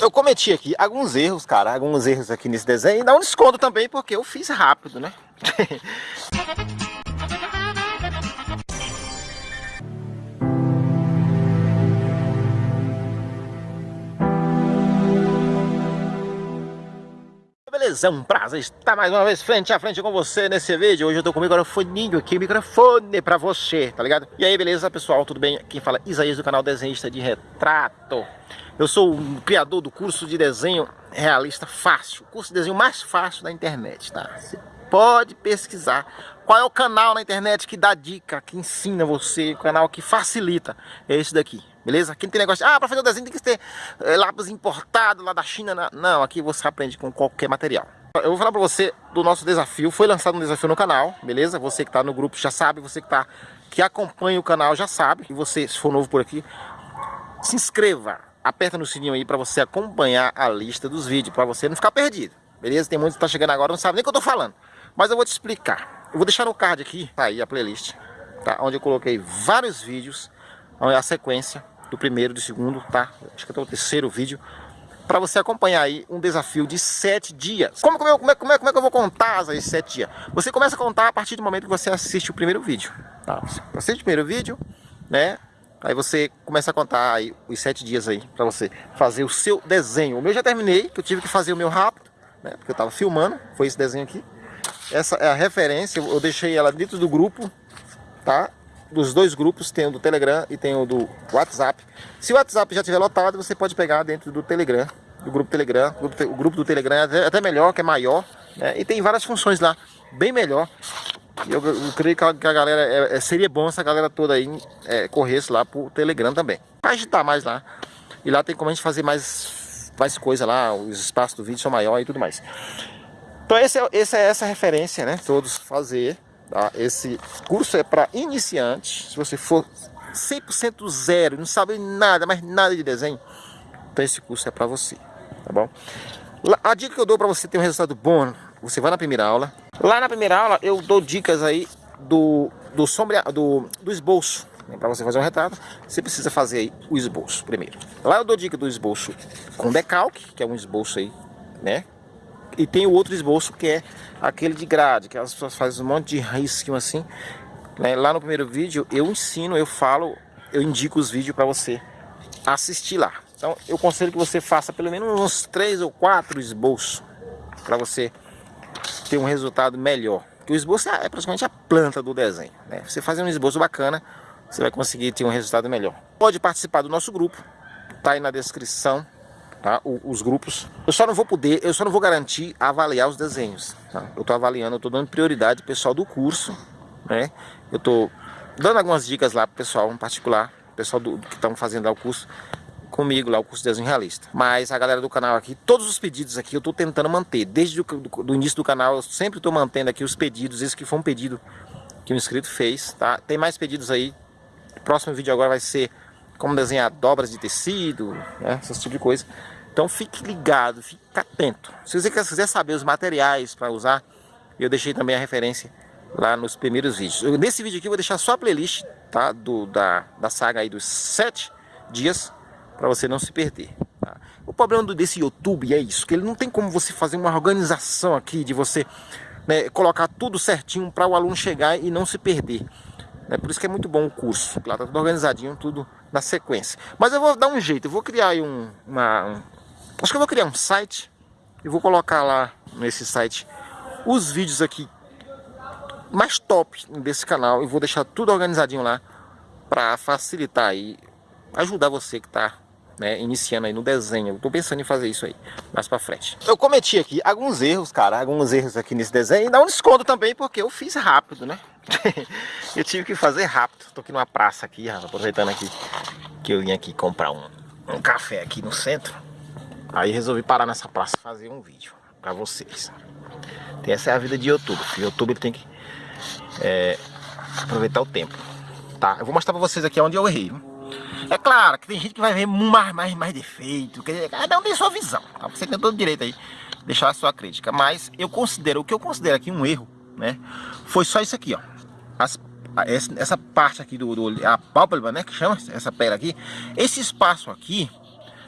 Eu cometi aqui alguns erros, cara, alguns erros aqui nesse desenho. E dá um desconto também, porque eu fiz rápido, né? Beleza, é um prazer estar mais uma vez frente a frente com você nesse vídeo Hoje eu tô com o microfoninho aqui, microfone pra você, tá ligado? E aí, beleza, pessoal, tudo bem? Quem fala é Isaías do canal Desenhista de Retrato Eu sou o criador do curso de desenho realista fácil O curso de desenho mais fácil da internet, tá? Você pode pesquisar qual é o canal na internet que dá dica, que ensina você, o canal que facilita É esse daqui Beleza? Quem tem negócio ah, para fazer o desenho tem que ter é, lápis importado lá da China. Não, aqui você aprende com qualquer material. Eu vou falar para você do nosso desafio. Foi lançado um desafio no canal, beleza? Você que está no grupo já sabe, você que tá que acompanha o canal já sabe. E você, se for novo por aqui, se inscreva. Aperta no sininho aí para você acompanhar a lista dos vídeos, para você não ficar perdido. Beleza? Tem muitos que tá chegando agora, não sabe nem o que eu tô falando. Mas eu vou te explicar. Eu vou deixar no card aqui, tá aí a playlist, tá? Onde eu coloquei vários vídeos, a sequência do primeiro, do segundo, tá? Acho que até o terceiro vídeo para você acompanhar aí um desafio de sete dias. Como, como, como, é, como, é, como é que eu vou contar esses sete dias? Você começa a contar a partir do momento que você assiste o primeiro vídeo. Tá? Você assiste o primeiro vídeo, né? Aí você começa a contar aí os sete dias aí para você fazer o seu desenho. O meu já terminei, que eu tive que fazer o meu rápido, né? Porque eu tava filmando, foi esse desenho aqui. Essa é a referência, eu deixei ela dentro do grupo, tá? Dos dois grupos, tem o do Telegram e tem o do WhatsApp. Se o WhatsApp já estiver lotado, você pode pegar dentro do Telegram, do grupo Telegram. O grupo, do Telegram é até melhor, que é maior, né? e tem várias funções lá, bem melhor. Eu, eu creio que a, galera, é, é, seria bom se a galera toda aí é, corresse lá pro Telegram também. Para agitar mais lá. E lá tem como a gente fazer mais, mais coisa lá, os espaços do vídeo são maiores e tudo mais. Então esse é, esse é essa referência, né? Todos fazer Tá? Esse curso é para iniciantes. Se você for 100% zero, não sabe nada, mas nada de desenho, então esse curso é para você, tá bom? A dica que eu dou para você ter um resultado bom, você vai na primeira aula. Lá na primeira aula eu dou dicas aí do, do, sombra, do, do esboço. Né? Para você fazer um retrato, você precisa fazer aí o esboço primeiro. Lá eu dou dica do esboço com decalque, que é um esboço aí, né? E tem o outro esboço que é aquele de grade, que as pessoas fazem um monte de risquinho assim. Né? Lá no primeiro vídeo eu ensino, eu falo, eu indico os vídeos para você assistir lá. Então eu conselho que você faça pelo menos uns três ou quatro esboços para você ter um resultado melhor. Porque o esboço é praticamente a planta do desenho. Né? Você fazer um esboço bacana, você vai conseguir ter um resultado melhor. Pode participar do nosso grupo, tá aí na descrição tá? os grupos. Eu só não vou poder, eu só não vou garantir avaliar os desenhos. Tá? Eu estou avaliando, eu estou dando prioridade pessoal do curso, né? Eu estou dando algumas dicas lá pro pessoal em particular, pessoal do, que estão fazendo lá o curso comigo lá, o curso de desenho realista. Mas a galera do canal aqui, todos os pedidos aqui eu estou tentando manter. Desde o do, do início do canal eu sempre estou mantendo aqui os pedidos, esse que foi um pedido que um inscrito fez, tá? Tem mais pedidos aí. O próximo vídeo agora vai ser como desenhar dobras de tecido, né? esse tipo de coisa. Então fique ligado, fique atento. Se você quiser saber os materiais para usar, eu deixei também a referência lá nos primeiros vídeos. Eu, nesse vídeo aqui eu vou deixar só a playlist tá? Do, da, da saga aí dos sete dias para você não se perder. Tá? O problema desse YouTube é isso, que ele não tem como você fazer uma organização aqui de você né, colocar tudo certinho para o aluno chegar e não se perder. É por isso que é muito bom o curso. Lá tá tudo organizadinho, tudo na sequência. Mas eu vou dar um jeito, eu vou criar aí um, uma, um, acho que eu vou criar um site e vou colocar lá nesse site os vídeos aqui mais top desse canal e vou deixar tudo organizadinho lá para facilitar aí, ajudar você que está né, iniciando aí no desenho. Eu tô pensando em fazer isso aí, mais pra frente. Eu cometi aqui alguns erros, cara, alguns erros aqui nesse desenho. E dá um desconto também, porque eu fiz rápido, né? eu tive que fazer rápido. Tô aqui numa praça aqui, aproveitando aqui que eu vim aqui comprar um, um café aqui no centro. Aí resolvi parar nessa praça e fazer um vídeo pra vocês. Essa é a vida de YouTube. O YouTube tem que é, aproveitar o tempo. Tá? Eu vou mostrar pra vocês aqui onde eu errei. É claro que tem gente que vai ver mais, mais, mais defeito, cada um tem sua visão, tá? Você tem todo direito aí deixar a sua crítica, mas eu considero, o que eu considero aqui um erro, né? Foi só isso aqui, ó. As, essa parte aqui do, do a pálpebra, né, que chama essa pele aqui, esse espaço aqui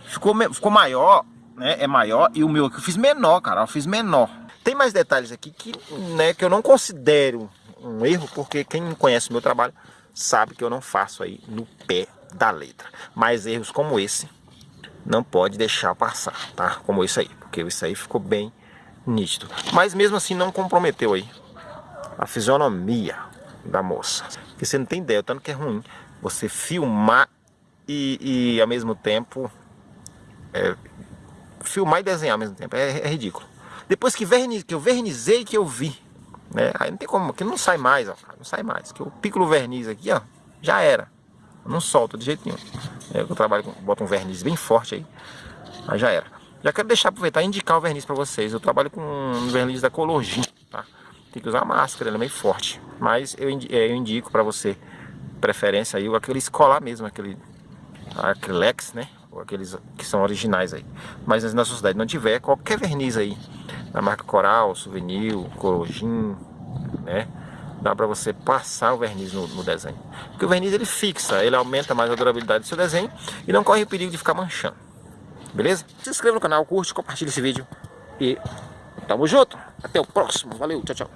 ficou, ficou maior né, é maior e o meu aqui eu fiz menor, cara, eu fiz menor. Tem mais detalhes aqui que, né, que eu não considero um erro, porque quem conhece o meu trabalho sabe que eu não faço aí no pé da letra. Mas erros como esse não pode deixar passar, tá? Como esse aí, porque isso aí ficou bem nítido. Mas mesmo assim não comprometeu aí a fisionomia da moça. Porque você não tem ideia, o tanto que é ruim você filmar e, e ao mesmo tempo é, filmar e desenhar ao mesmo tempo. É, é ridículo. Depois que, verniz, que eu vernizei que eu vi, né? Aí não tem como, que não sai mais, ó, não sai mais. Que eu pico o verniz aqui, ó, já era. Não solta de jeito nenhum. É, eu trabalho com, boto um verniz bem forte aí, aí já era. Já quero deixar aproveitar e indicar o verniz para vocês. Eu trabalho com um verniz da Colorgin, tá? Tem que usar máscara, ele é meio forte. Mas eu, é, eu indico para você, preferência aí, aquele escolar mesmo, aquele Acrylex, né? Ou aqueles que são originais aí. Mas na sua cidade não tiver, qualquer verniz aí, da marca Coral, Souvenir, Colorgin, né? Dá para você passar o verniz no, no, desenho. Porque o verniz ele fixa, ele aumenta mais a durabilidade do seu desenho e não corre o perigo de ficar manchando. Beleza? Se inscreva no canal, curte, compartilhe esse vídeo e tamo junto. Até o próximo. Valeu, tchau, tchau.